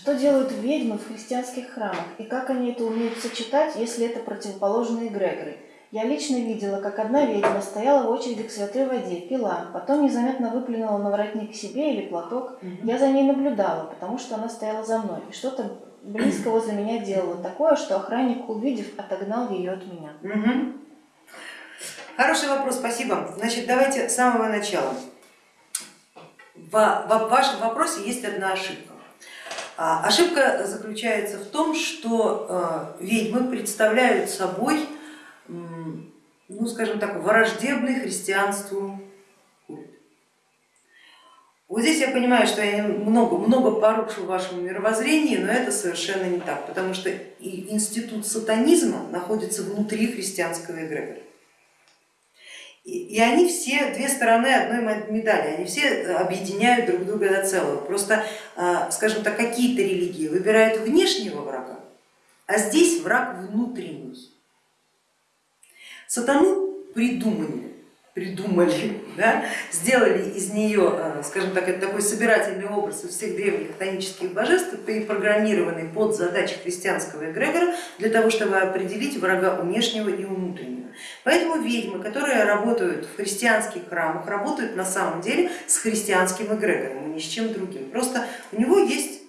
Что делают ведьмы в христианских храмах и как они это умеют сочетать, если это противоположные эгрегоры? Я лично видела, как одна ведьма стояла в очереди к святой воде, пила, потом незаметно выплюнула на воротник себе или платок. Я за ней наблюдала, потому что она стояла за мной, и что-то близко возле меня делала такое, что охранник, увидев, отогнал ее от меня. Угу. Хороший вопрос, спасибо. Значит, давайте с самого начала. В, в вашем вопросе есть одна ошибка. А, ошибка заключается в том, что э, ведьмы представляют собой ну скажем так, враждебный христианству культ. Вот здесь я понимаю, что я много, много порушу вашему мировоззрению, но это совершенно не так, потому что институт сатанизма находится внутри христианского эгрегора. И они все две стороны одной медали, они все объединяют друг друга до целого. Просто, а, скажем так, какие-то религии выбирают внешнего врага, а здесь враг внутренний. Сатану придумали, придумали, да, сделали из нее, э, скажем так, это такой собирательный образ всех древних хтонических божеств, перепрограммированный под задачи христианского эгрегора для того, чтобы определить врага внешнего и внутреннего. Поэтому ведьмы, которые работают в христианских храмах, работают на самом деле с христианским эгрегором, а ни с чем другим. Просто у него есть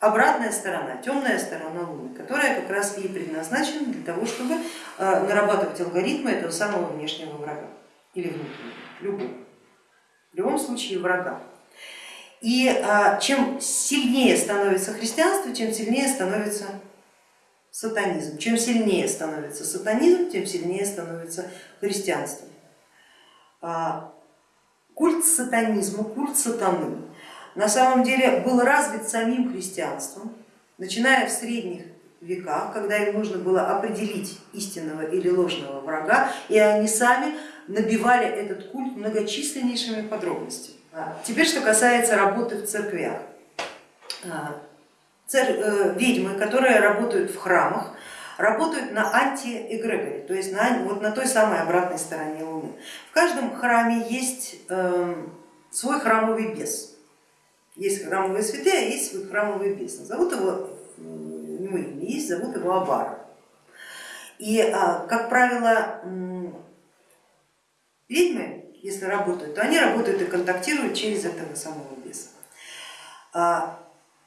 обратная сторона, темная сторона Луны, которая как раз и предназначена для того, чтобы э, нарабатывать алгоритмы этого самого внешнего врага или внутреннего, любого. В любом случае врага. И э, чем сильнее становится христианство, тем сильнее становится сатанизм. Чем сильнее становится сатанизм, тем сильнее становится христианство. А, культ сатанизма, культ сатаны на самом деле был развит самим христианством, начиная в средних веках, когда им нужно было определить истинного или ложного врага, и они сами набивали этот культ многочисленнейшими подробностями. А теперь, что касается работы в церквях. А. Э, ведьмы, которые работают в храмах, работают на антиэгрегоре, то есть на, вот на той самой обратной стороне Луны. В каждом храме есть э, свой храмовый бес. Есть храмовые святые, а есть свой храмовый бизнес. Зовут его, у него есть, зовут его Абар. И, а, как правило, ведьмы, если работают, то они работают и контактируют через этого самого беса. А,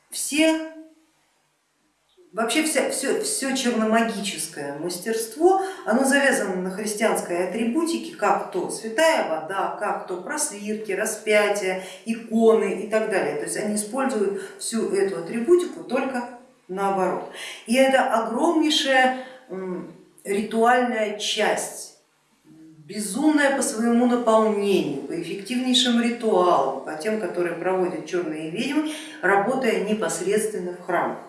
все Вообще все, все, все черномагическое мастерство, оно завязано на христианской атрибутике, как то святая вода, как то просвирки, распятия, иконы и так далее. То есть они используют всю эту атрибутику только наоборот. И это огромнейшая ритуальная часть, безумная по своему наполнению, по эффективнейшим ритуалам, по тем, которые проводят черные ведьмы, работая непосредственно в храмах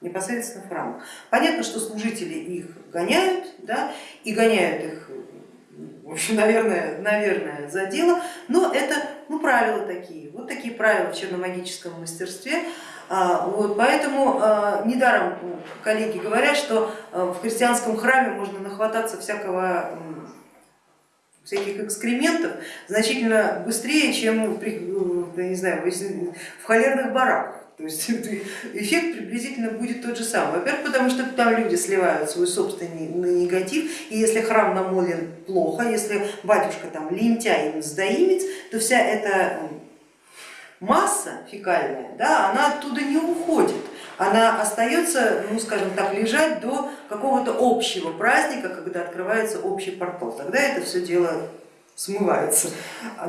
непосредственно в храмах. Понятно, что служители их гоняют, да, и гоняют их, в общем, наверное, наверное, за дело, но это ну, правила такие, вот такие правила в черномагическом мастерстве. А, вот, поэтому а, недаром коллеги говорят, что а, в христианском храме можно нахвататься всякого всяких экскрементов значительно быстрее, чем не знаю, в холерных бараках. То есть эффект приблизительно будет тот же самый. Во-первых, потому что там люди сливают свой собственный негатив, и если храм намолен плохо, если батюшка там лентяй им сдаимец, то вся эта масса фекальная, да, она оттуда не уходит, она остается, ну скажем так, лежать до какого-то общего праздника, когда открывается общий портал, тогда это все дело смывается.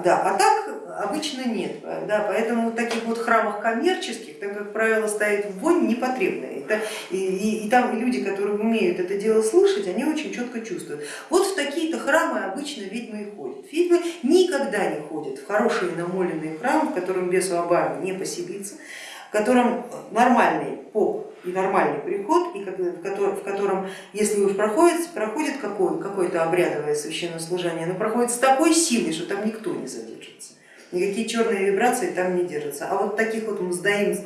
Да, а так обычно нет, да, поэтому в таких вот храмах коммерческих, там, как правило, стоит вонь непотребная. Это, и, и, и там люди, которые умеют это дело слышать, они очень четко чувствуют. Вот в такие-то храмы обычно ведьмы и ходят. Ведьмы никогда не ходят в хорошие намоленные храмы, в котором без Обамы не поселиться, в котором нормальный поп и нормальный приход, и в котором, если уж проходит, проходит какое-то обрядовое священнослужение, оно проходит с такой силой, что там никто не задержится. Никакие черные вибрации там не держатся. А вот таких вот мздоимцев,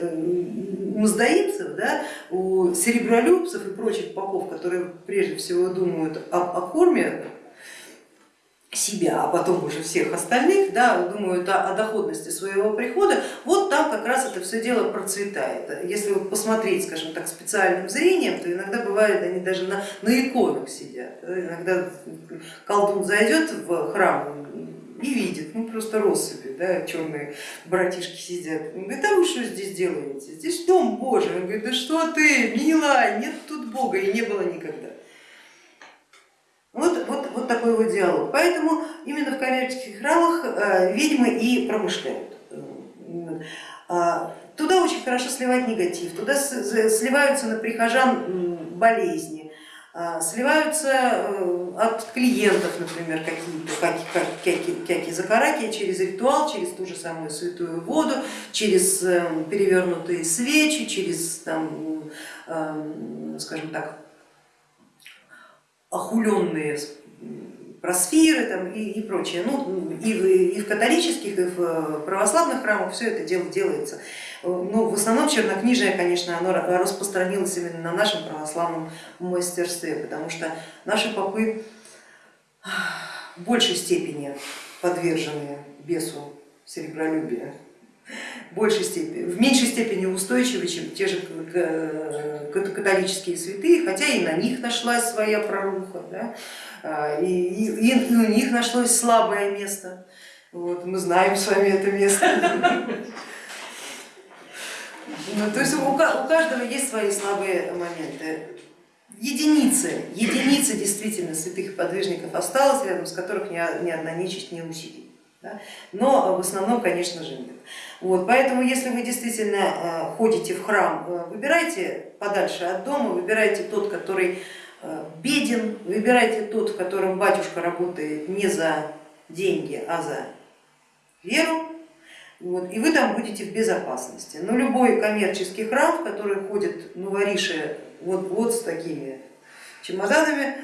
мздоимцев да, у серебролюбцев и прочих попов, которые прежде всего думают о корме себя, а потом уже всех остальных, да, думают о, доходности своего прихода, вот там как раз это все дело процветает. Если посмотреть, скажем так, специальным зрением, то иногда бывает, они даже на, на иконах сидят. Иногда колдун зайдет в храм и видит, ну просто россыпи, да, черные братишки сидят. Он говорит, а вы что здесь делаете? Здесь дом Божий. Он говорит, да что ты, милая, нет тут Бога и не было никогда. Вот, вот, вот такой вот диалог. Поэтому именно в коммерческих храмах э, ведьмы и промышляют. А, туда очень хорошо сливать негатив, туда сливаются на прихожан болезни, а, сливаются э, от клиентов, например, какие-то какие закараки через ритуал, через ту же самую святую воду, через э, перевернутые свечи, через, там, скажем так, охуленные просфиры там, и, и прочее. Ну, и, в, и в католических, и в православных храмах все это дело делается. Но в основном чернокнижие, конечно, оно распространилось именно на нашем православном мастерстве, потому что наши попы в большей степени подвержены бесу серебролюбия большей степени, в меньшей степени устойчивы, чем те же католические святые, хотя и на них нашлась своя проруха, да? А, и, и, и у них нашлось слабое место. Вот, мы знаем с вами это место. Ну, то есть у, у каждого есть свои слабые моменты. Единицы, единицы действительно святых подвижников осталось, рядом с которых ни, ни одна нечисть не усилит. Да? Но в основном, конечно же, нет. Вот, поэтому, если вы действительно э, ходите в храм, э, выбирайте подальше от дома, выбирайте тот, который э, беден, выбирайте тот, в котором батюшка работает не за деньги, а за веру, вот, и вы там будете в безопасности. Но любой коммерческий храм, в который ходят новориши вот, вот с такими чемоданами,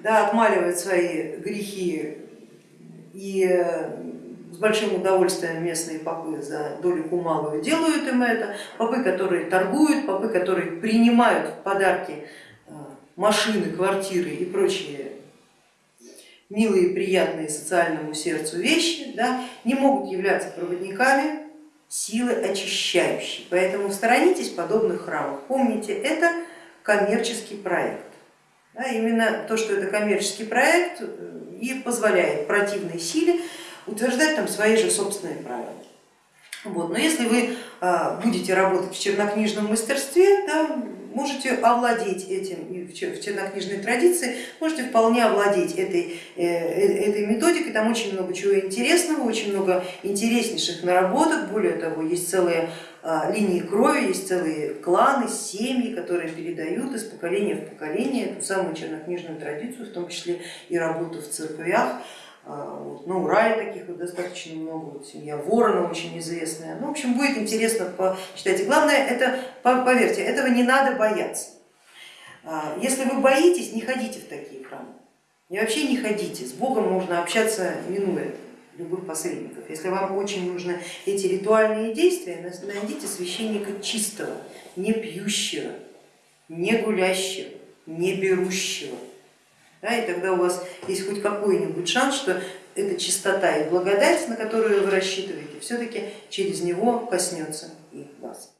да, отмаливает свои грехи и с большим удовольствием местные попы за долю малую делают им это, попы, которые торгуют, попы, которые принимают в подарки э, машины, квартиры и прочие милые, приятные социальному сердцу вещи, да, не могут являться проводниками силы очищающей. Поэтому сторонитесь подобных храмов. Помните, это коммерческий проект. Да, именно то, что это коммерческий проект э, и позволяет противной силе утверждать там свои же собственные правила. Вот. Но если вы а, будете работать в чернокнижном мастерстве, да, можете овладеть этим в чернокнижной традиции, можете вполне овладеть этой, э, э, этой методикой, там очень много чего интересного, очень много интереснейших наработок, более того, есть целые а, линии крови, есть целые кланы, семьи, которые передают из поколения в поколение эту самую чернокнижную традицию, в том числе и работу в церквях. А, вот. На Урале таких вот достаточно много, вот семья Ворона очень известная. Ну, в общем, будет интересно почитать. Главное, это, поверьте, этого не надо бояться. А, если вы боитесь, не ходите в такие храмы. И вообще не ходите, с Богом можно общаться минуя любых посредников. Если вам очень нужны эти ритуальные действия, найдите священника чистого, не пьющего, не гулящего, не берущего да, и тогда у вас есть хоть какой-нибудь шанс, что эта чистота и благодать, на которую вы рассчитываете, все-таки через него коснется и вас.